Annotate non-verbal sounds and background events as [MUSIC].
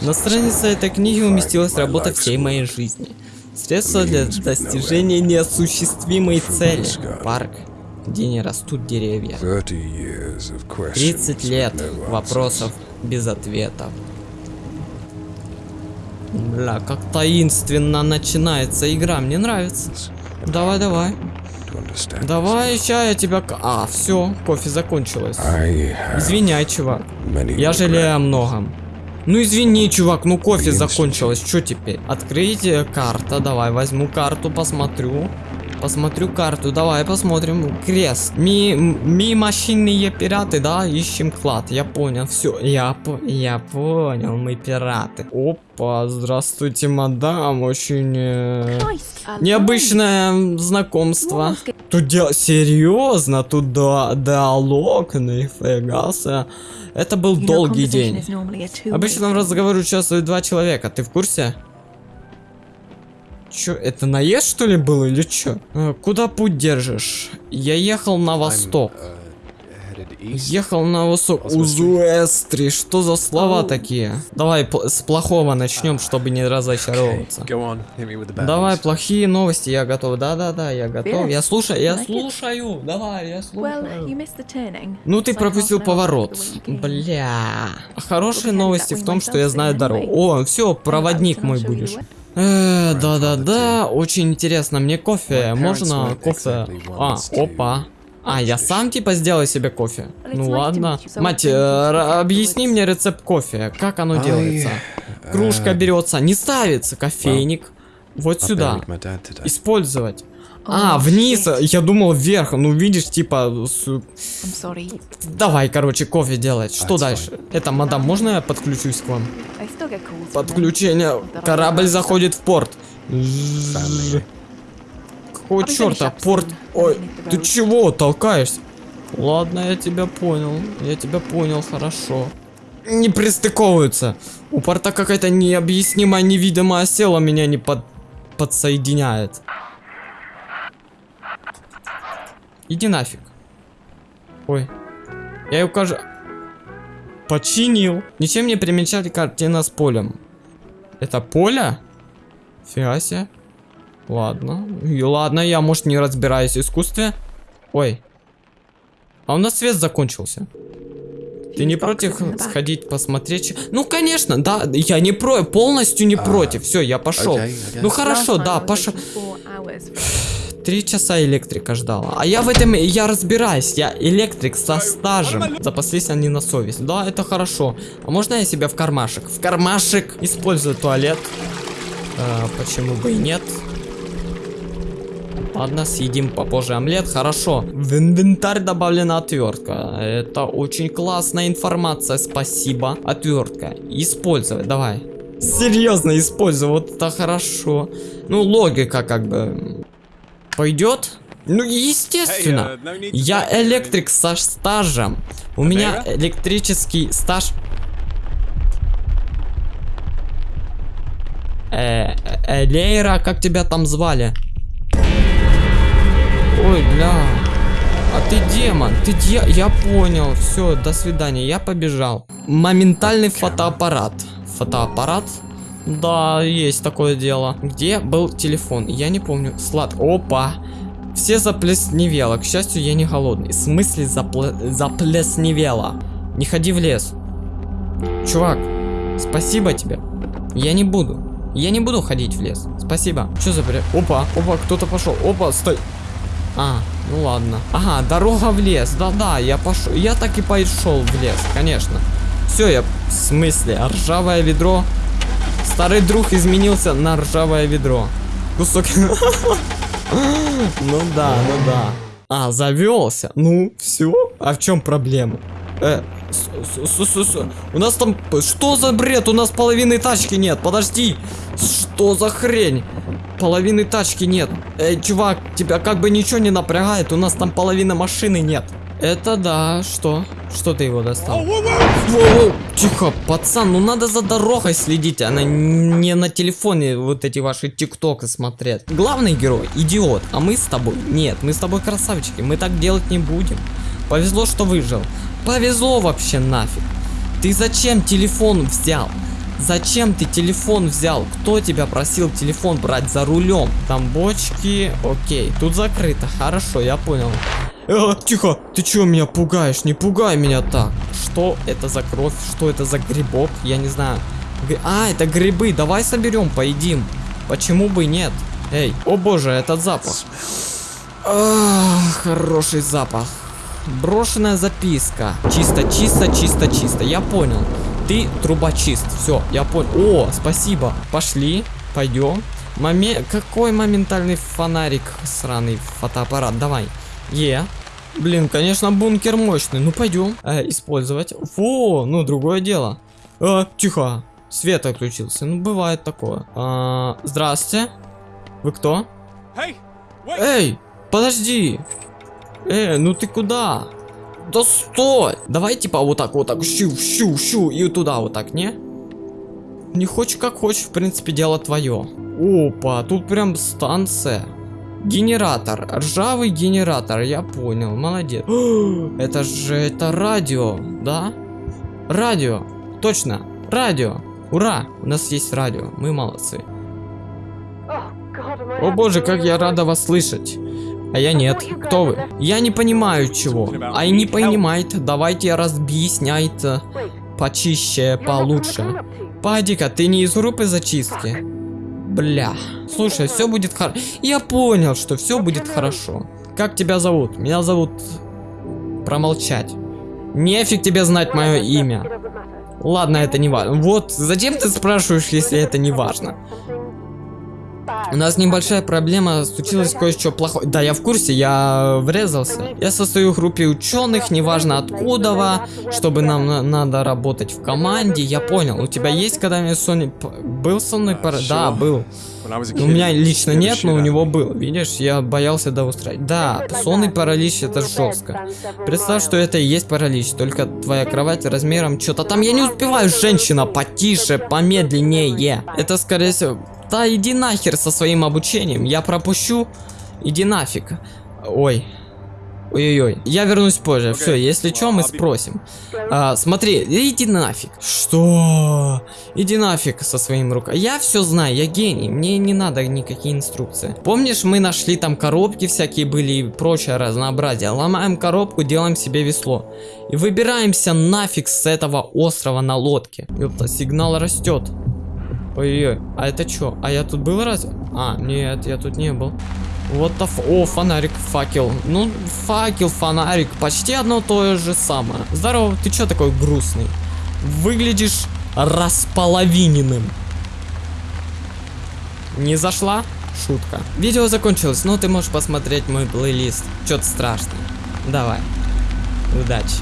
На странице этой книги уместилась работа всей моей жизни. Средства для достижения неосуществимой цели. Парк, где не растут деревья. 30 лет вопросов без ответов. Бля, как таинственно начинается игра, мне нравится. Давай, давай. Давай, ща я тебя... А, все, кофе закончилось. Извиняй, чувак. Я жалею о многом. Ну извини, чувак, ну кофе закончилось. Что теперь? Открыть карта. Давай, возьму карту, посмотрю. Посмотрю карту, давай посмотрим. Крест. Ми, ми машинные пираты, да? Ищем клад. Я понял, все. Я, по, я понял, мы пираты. Опа, здравствуйте, мадам. Очень э, необычное знакомство. Тут дело серьезно, тут да, диалог, нифига себе. Это был долгий день. Обычно в разговоре участвуют два человека, ты в курсе? Чё, это наезд что ли был или чё? Э, куда путь держишь? Я ехал на восток. Ехал на восток. Узуэстри. Что за слова такие? Давай с плохого начнем, чтобы не разочаровываться. Давай, плохие новости, я готов. Да-да-да, я готов. Я слушаю, я слушаю. Давай, я слушаю. Ну, ты пропустил поворот. Бля. Хорошие новости в том, что я знаю дорогу. О, все, проводник мой будешь. Э, да-да-да, очень интересно. Мне кофе, можно кофе? А, опа. А, я сам типа сделаю себе кофе? Ну ладно. Мать, э, объясни мне рецепт кофе. Как оно делается? Кружка берется, не ставится, кофейник. Вот сюда. Использовать. А, вниз, я думал вверх, ну видишь, типа... Давай, короче, кофе делать. Что дальше? Это, мадам, можно я подключусь к вам? Подключение. Корабль заходит в порт. Какого черта? Порт... Ой, ты чего толкаешься? Ладно, я тебя понял. Я тебя понял, хорошо. Не пристыковываются. У порта какая-то необъяснимая невидимая сила меня не под... подсоединяет. Иди нафиг. Ой. Я ее, кажется... Починил. Ничем не примечали картина с полем. Это поле? Фига себе. Ладно. И ладно, я, может, не разбираюсь в искусстве. Ой. А у нас свет закончился. Ты не против сходить посмотреть? Ну, конечно, да, я не про, полностью не против. Все, я пошел. Ну, хорошо, да, пошел. [SIGHS] [SIGHS] Три часа электрика ждала. А я в этом, я разбираюсь. Я электрик со стажем. Запаслись они на совесть. Да, это хорошо. А можно я себя в кармашек? В кармашек. Использую туалет. А, почему бы и нет? Ладно, съедим попозже омлет. Хорошо. В инвентарь добавлена отвертка. Это очень классная информация. Спасибо. Отвертка. Использовать. Давай. Серьезно использую. Вот это хорошо. Ну, логика как бы. Пойдет? Ну, естественно. Uh, Я электрик со стажем. У меня электрический стаж. Э, э, Лейра, как тебя там звали? Ой, бля. А ты демон, ты де... Я понял, все, до свидания, я побежал. Моментальный фотоаппарат. Фотоаппарат? Да, есть такое дело. Где был телефон? Я не помню. Слад. Опа. Все заплесневело. К счастью, я не голодный. В смысле запле... заплесневело? Не ходи в лес. Чувак, спасибо тебе. Я не буду. Я не буду ходить в лес. Спасибо. Что за бред? Опа, опа, кто-то пошел. Опа, стой. А, ну ладно. Ага, дорога в лес. Да-да, я пошел. Я так и пошел в лес, конечно. Все, я... В смысле? Ржавое ведро Старый друг изменился на ржавое ведро. Кусок. Ну да, ну да. А, завелся. Ну, все. А в чем проблема? Э, у нас там... Что за бред? У нас половины тачки нет. Подожди. Что за хрень? Половины тачки нет. Эй, чувак, тебя как бы ничего не напрягает. У нас там половины машины нет. Это да, что? Что ты его достал? Воу, тихо, пацан, ну надо за дорогой следить, а не на телефоне вот эти ваши тиктоки смотреть. Главный герой идиот, а мы с тобой, нет, мы с тобой красавчики, мы так делать не будем. Повезло, что выжил. Повезло вообще нафиг. Ты зачем телефон взял? Зачем ты телефон взял? Кто тебя просил телефон брать за рулем? Там бочки, окей, тут закрыто, хорошо, я понял. Э, тихо, ты чё меня пугаешь? Не пугай меня так. Что это за кровь? Что это за грибок? Я не знаю. А, это грибы, давай соберем, поедим. Почему бы нет? Эй, о боже, этот запах. Ах, хороший запах. Брошенная записка. Чисто, чисто, чисто, чисто. Я понял. Ты трубочист. Все, я понял. О, спасибо. Пошли, пойдем. Моме... Какой моментальный фонарик, сраный фотоаппарат. Давай. Е. Блин, конечно, бункер мощный. Ну, пойдем. Э, использовать. Фу, ну, другое дело. Э, тихо. Свет отключился. Ну, бывает такое. А, здрасте. Вы кто? Эй, подожди. Эй, ну ты куда? Да стой! Давай типа вот так, вот так, щу, щу, щу, и туда вот так, не? Не хочешь как хочешь, в принципе, дело твое. Опа, тут прям станция. Генератор, ржавый генератор, я понял, молодец. [GASPS] Это же, это радио, да? Радио, точно, радио. Ура, у нас есть радио, мы молодцы. О боже, как я рада вас слышать. А я нет. Кто вы? Я не понимаю чего. А и не понимает. Давайте разъясняйте. Почище, получше. Падика, ты не из группы зачистки? Бля. Слушай, все будет хорошо. Я понял, что все будет хорошо. Как тебя зовут? Меня зовут... Промолчать. Нефиг тебе знать мое имя. Ладно, это не важно. Вот, зачем ты спрашиваешь, если это не важно? У нас небольшая проблема, случилось кое-что плохое. Да, я в курсе, я врезался. Я состою в группе ученых, неважно откуда, чтобы нам на надо работать в команде. Я понял, у тебя есть когда-нибудь Sony... Был со мной пара... Да, был. У меня лично нет, но у него был. Видишь, я боялся да устраивать. Да, сонный паралич это жестко. Представь, что это и есть паралич, только твоя кровать размером что-то там. Я не успеваю, женщина, потише, помедленнее. Это скорее всего... Да иди нахер со своим обучением, я пропущу. Иди нафиг. Ой. Ой-ой-ой. Я вернусь позже. Okay. Все, если что, мы спросим. А, смотри, иди нафиг. Что? Иди нафиг со своим рукой. Я все знаю, я гений. Мне не надо никакие инструкции. Помнишь, мы нашли там коробки всякие были и прочее разнообразие. Ломаем коробку, делаем себе весло. И выбираемся нафиг с этого острова на лодке. Ёпта, сигнал растет. Ой-ой, а это что? А я тут был раз? А, нет, я тут не был. Вот то О, фонарик, факел. Ну, факел, фонарик. Почти одно то же самое. Здорово, ты чё такой грустный? Выглядишь располовиненным. Не зашла? Шутка. Видео закончилось, но ты можешь посмотреть мой плейлист. Что-то страшное. Давай. Удачи.